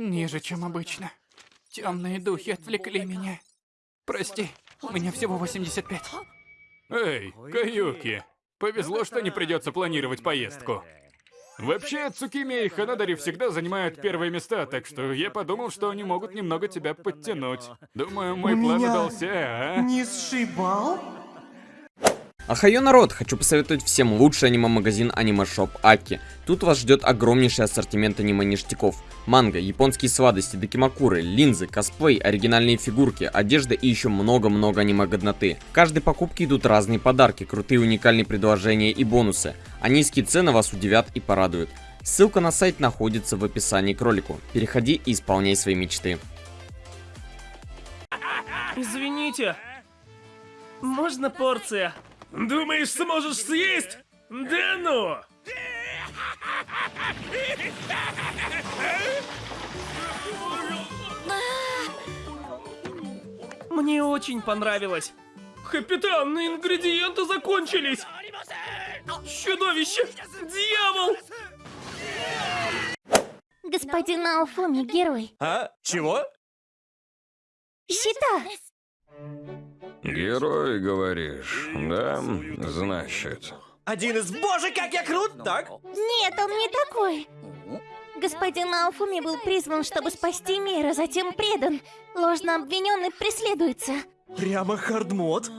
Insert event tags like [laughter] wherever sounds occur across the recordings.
Ниже, чем обычно. Темные духи отвлекли меня. Прости, у меня всего 85. Эй, Каюки, повезло, что не придется планировать поездку. Вообще, Цукими и Ханадари всегда занимают первые места, так что я подумал, что они могут немного тебя подтянуть. Думаю, мой план удался, а? Не сшибал? Ахайо народ, хочу посоветовать всем лучший аниме-магазин аниме-шоп Аки. Тут вас ждет огромнейший ассортимент аниме-ништяков. Манго, японские сладости, докимакуры, линзы, косплей, оригинальные фигурки, одежда и еще много-много аниме-годноты. В каждой покупке идут разные подарки, крутые уникальные предложения и бонусы. А низкие цены вас удивят и порадуют. Ссылка на сайт находится в описании к ролику. Переходи и исполняй свои мечты. Извините. Можно порция? Думаешь, сможешь съесть? Да ну! Мне очень понравилось. Капитан, ингредиенты закончились. Чудовище! Дьявол! Господин Алфуми, герой. А? Чего? Щита! Герой, говоришь, да? Значит. Один из... Боже, как я крут, так? Нет, он не такой. Господин Алфуми был призван, чтобы спасти мир, а затем предан. Ложно обвиненный преследуется. Прямо хардмод.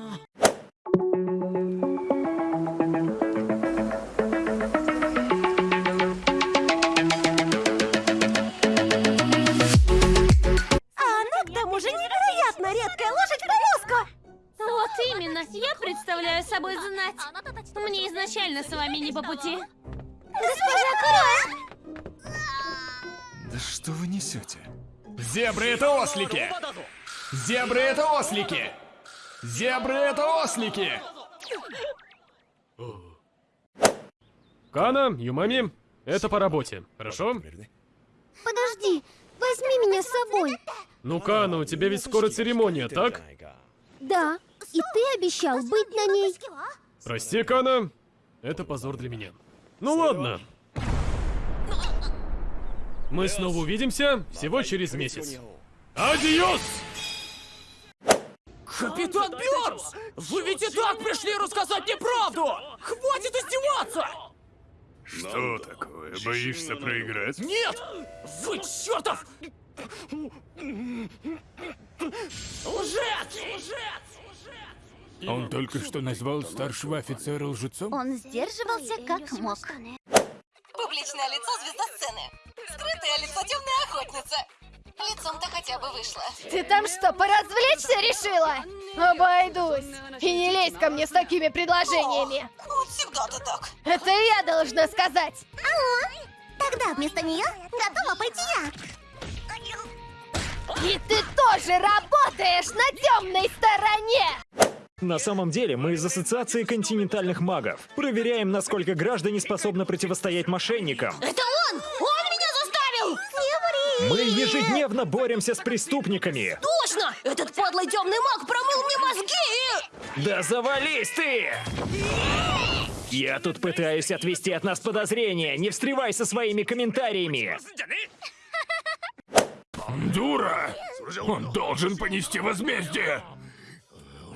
Зебры это ослики! Зебры это ослики! Зебры это ослики! Кана, Юмами, это по работе, хорошо? Подожди, возьми меня с собой. Ну, Кана, у тебя ведь скоро церемония, так? Да, и ты обещал быть на ней. Прости, Кана, это позор для меня. Ну ладно. Мы снова увидимся всего через месяц. Адиос! Капитан Бёрнс! Вы ведь и так пришли рассказать мне правду! Хватит издеваться! Что такое? Боишься проиграть? Нет! Вы чертов! Лжец! Лжец! Он только что назвал старшего офицера лжецом? Он сдерживался как мог. Публичное лицо звезда сцены. Скрытое лицо темная охотница. Лицом-то хотя бы вышло. Ты там что, поразвлечься решила? Обойдусь. И не лезь ко мне с такими предложениями. Вот всегда ты так. Это я должна сказать. Алло, тогда вместо нее готова пойти я. И ты тоже работаешь на темной стороне. На самом деле, мы из Ассоциации континентальных магов. Проверяем, насколько граждане способны противостоять мошенникам. Это он! Он меня заставил! Не Мы ежедневно боремся с преступниками. Точно! Этот подлый темный маг промыл мне мозги! Да завались ты! Я тут пытаюсь отвести от нас подозрения. Не встревай со своими комментариями. Дура! Он должен понести возмездие!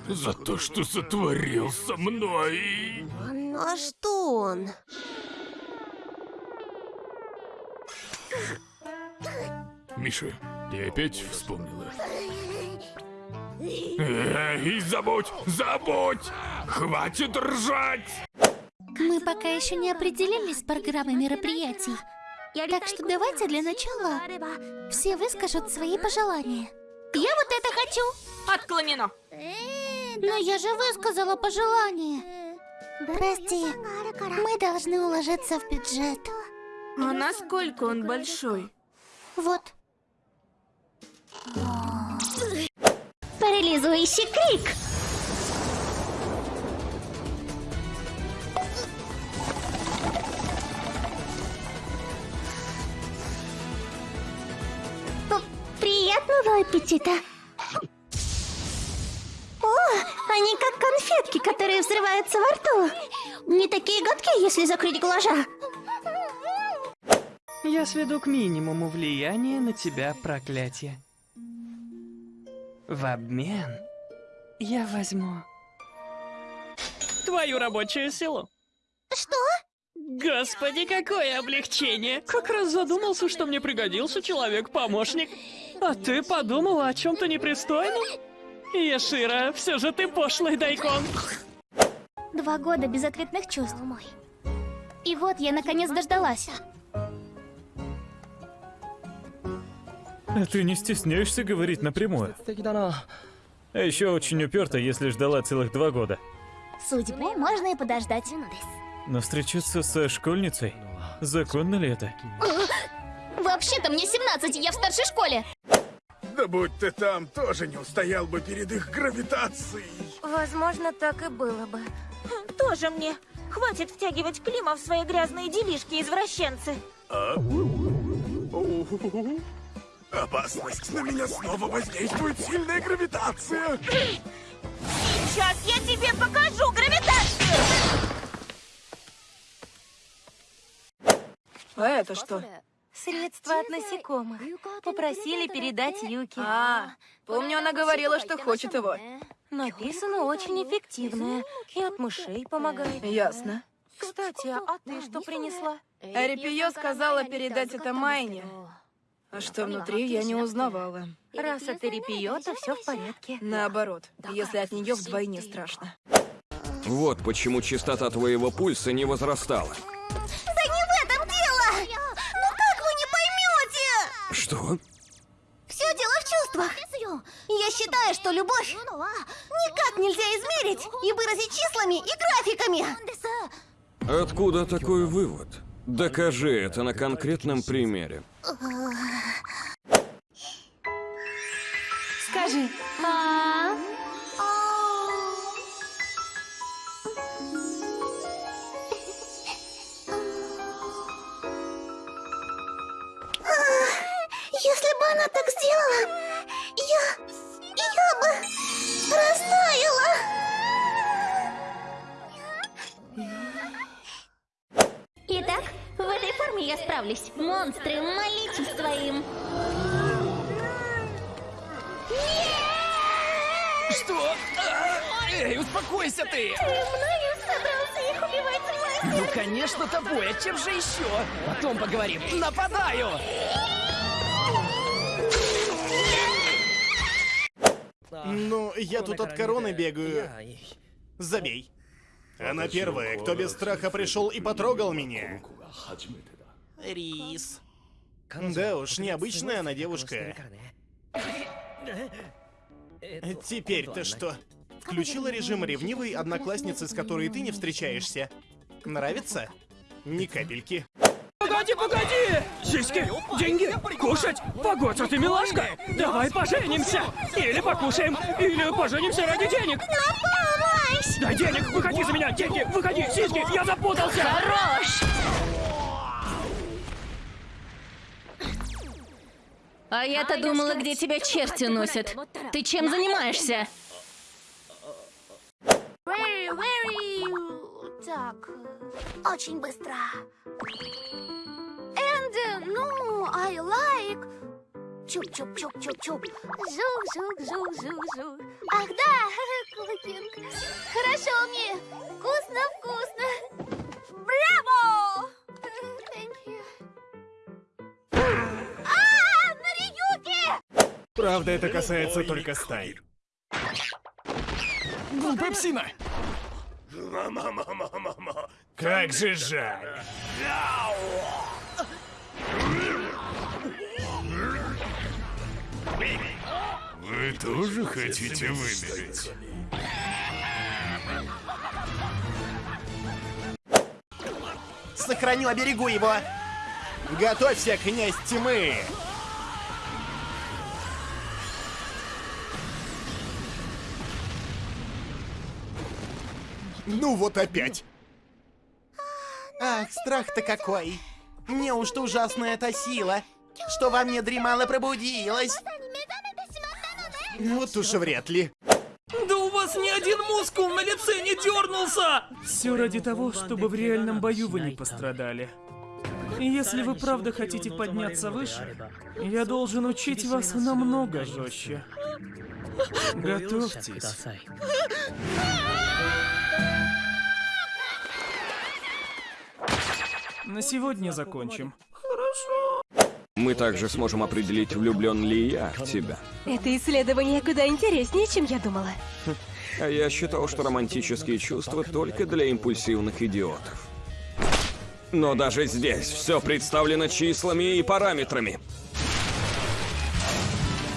За то, что сотворил со мной! Ну а что он? Миша, ты опять вспомнила? Э, И забудь, забудь! Хватит ржать! Мы пока еще не определились с программой мероприятий. Так что давайте для начала все выскажут свои пожелания. Я вот это хочу! Отклонено. Но я же высказала пожелание. Прости, мы должны уложиться в бюджет. А насколько он большой? Вот. Парализующий крик! Приятного аппетита! Конфетки, которые взрываются во рту. Не такие гадкие, если закрыть глаза. Я сведу к минимуму влияние на тебя проклятие. В обмен я возьму твою рабочую силу. Что? Господи, какое облегчение! Как раз задумался, что мне пригодился человек-помощник. А ты подумала о чем-то непристойном? Яшира, все же ты пошлый дайкон. Два года безответных чувств. И вот я наконец дождалась. А ты не стесняешься говорить напрямую? А еще очень уперта, если ждала целых два года. Судьбу можно и подождать. Но встречаться со школьницей? Законно ли это? Вообще-то мне 17, я в старшей школе. Да будь ты там, тоже не устоял бы перед их гравитацией. Возможно, так и было бы. Тоже мне. Хватит втягивать Клима в свои грязные делишки, извращенцы. А? Опасность. На меня снова воздействует сильная гравитация. Сейчас я тебе покажу гравитацию! А это что? Средство от насекомых. Попросили передать Юки. А, помню, она говорила, что хочет его. Написано очень эффективное. И от мышей помогает. Ясно. Кстати, а ты что принесла? Эрипио сказала передать это Майне. А что внутри, я не узнавала. Раз это Репио, то все в порядке. Наоборот, если от нее вдвойне страшно. Вот почему частота твоего пульса не возрастала. Да не в этом дело! Ну как вы не поймете? Что? Все дело в чувствах. Я считаю, что любовь никак нельзя измерить и выразить числами и графиками. Откуда такой вывод? Докажи это на конкретном примере. Скажи. А? Она так сделала, я... я бы растаяла. Итак, в этой форме я справлюсь. Монстры, молитесь своим. Что? А, Эй, успокойся ты! Ты мною собрался их убивать, мастер? Ну, конечно, тобой, а чем же еще? Потом поговорим. Нападаю! Ну, я тут от короны бегаю. Забей. Она первая, кто без страха пришел и потрогал меня. Рис. Да уж, необычная она девушка. Теперь-то что? Включила режим ревнивой одноклассницы, с которой ты не встречаешься. Нравится? Ни капельки. Погоди, погоди! Сиськи, деньги, кушать, погодь, а ты милашка! Давай поженимся! Или покушаем, или поженимся ради денег! помощь! Дай денег, выходи за меня, деньги, выходи, сиськи, я запутался! Хорош! А я-то думала, где тебя черти носят. Ты чем занимаешься? Так, очень быстро. And, ну, I like... Чуп-чуп-чуп-чуп-чуп. Жук-жук-жук-жук-жук. Ах, да, [laughs] кукинг. Хорошо мне. Вкусно-вкусно. Браво! [laughs] Thank you. А, Нариюки! Правда, это касается только стай. Глупая псина! Как же жаль. Вы тоже хотите вымереть? Сохраню, оберегу его. Готовься, князь тьмы. Ну вот опять. Ах, страх-то какой. Неужто ужасная эта сила, что во мне дремало пробудилась? Вот уж вряд ли. Да у вас ни один мускул на лице не дернулся! Все ради того, чтобы в реальном бою вы не пострадали. Если вы правда хотите подняться выше, я должен учить вас намного жестче. Готовьтесь. На сегодня закончим. Мы также сможем определить, влюблен ли я в тебя. Это исследование куда интереснее, чем я думала. А я считал, что романтические чувства только для импульсивных идиотов. Но даже здесь все представлено числами и параметрами.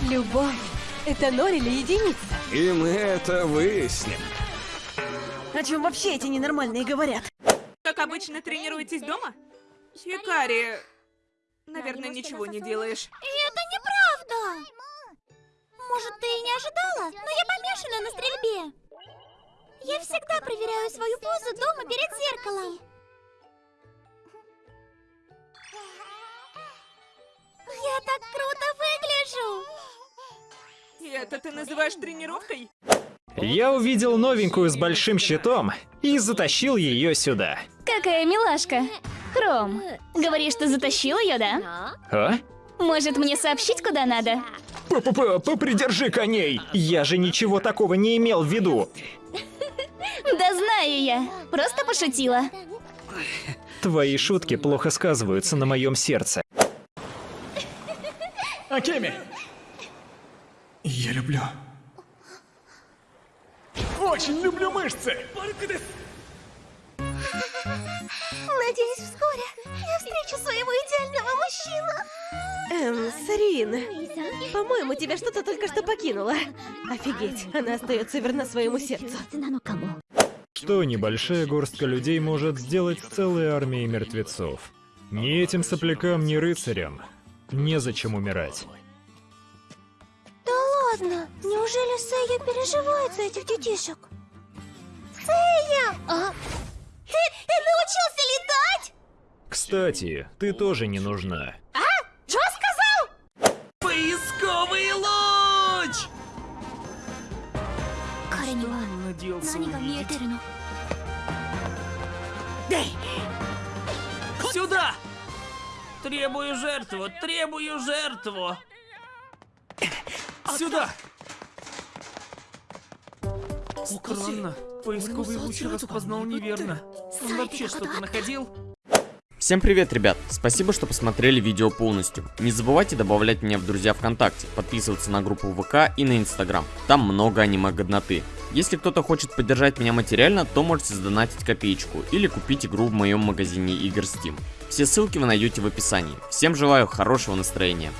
Любовь — это ноль или единица? И мы это выясним. О чем вообще эти ненормальные говорят? Обычно, тренируетесь дома? Хикари, наверное, ничего не делаешь. Это неправда! Может, ты и не ожидала, но я помешана на стрельбе. Я всегда проверяю свою позу дома перед зеркалом. Я так круто выгляжу! И это ты называешь тренировкой? Я увидел новенькую с большим щитом и затащил ее сюда. Какая милашка. Хром, говоришь, ты затащил ее, да? А? Может, мне сообщить, куда надо? П-п-п, попридержи коней! Я же ничего такого не имел в виду. Да знаю я. Просто пошутила. Твои шутки плохо сказываются на моем сердце. Акеми! Я люблю. Очень люблю мышцы! Надеюсь, вскоре я встречу своего идеального мужчину. Эм, Сарин, по-моему, тебя что-то только что покинуло. Офигеть, она остается верна своему сердцу. Что небольшая горстка людей может сделать с целой армией мертвецов? Ни этим соплякам, ни рыцарям. Незачем умирать. Ладно, неужели Сэйя переживает за этих детишек? Сэйя! А? Ты, ты научился летать? Кстати, ты тоже не нужна. А? Что сказал? Поисковый луч! Надеялся Сюда! Требую жертву, требую жертву! Сюда! Странно. Поисковый луч распознал неверно. Он вообще что-то находил? Всем привет, ребят! Спасибо, что посмотрели видео полностью. Не забывайте добавлять меня в друзья ВКонтакте, подписываться на группу ВК и на Инстаграм. Там много аниме-годноты. Если кто-то хочет поддержать меня материально, то можете задонатить копеечку или купить игру в моем магазине игр Steam. Все ссылки вы найдете в описании. Всем желаю хорошего настроения.